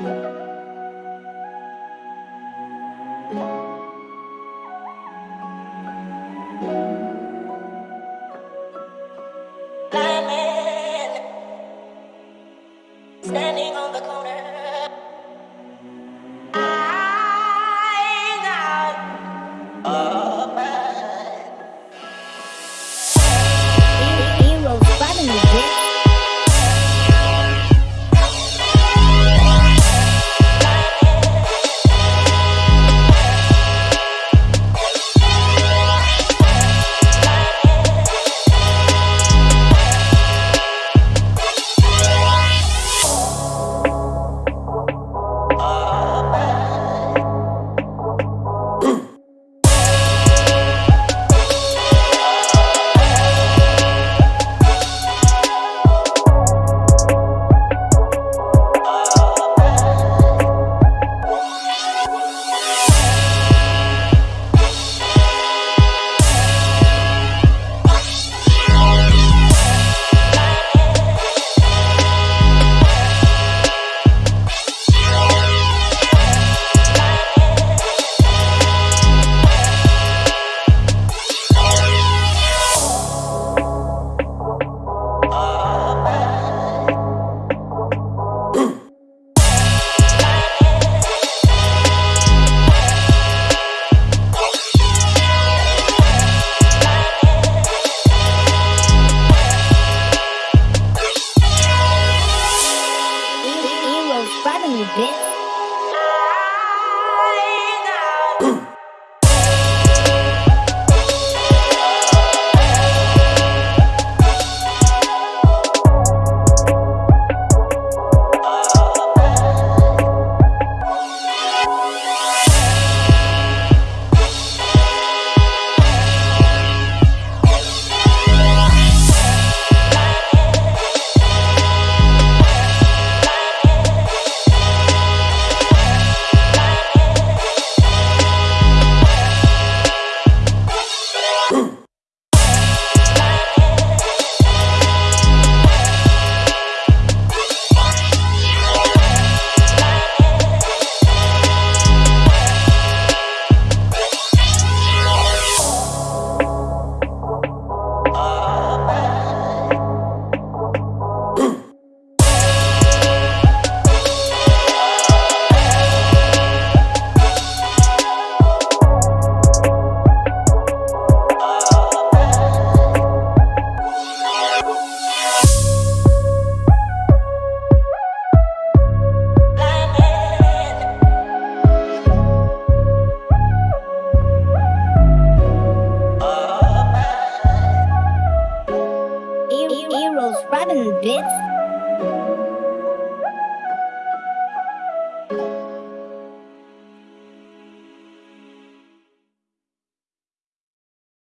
Standing 7 bits?